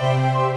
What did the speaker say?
Música